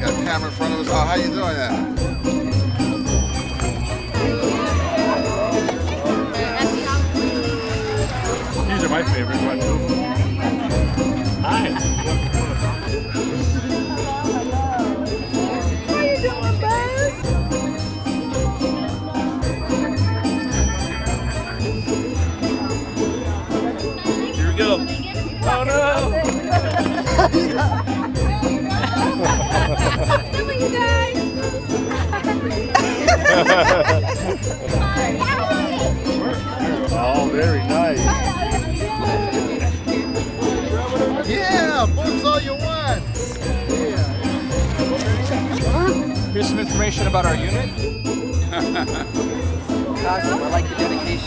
Got a camera in front of us. Oh, how you doing that? These are my favorite ones. We go. Oh no. Come you guys. Oh, very nice. Yeah, books all you want. Here's some information about our unit. Awesome. I like the dedication.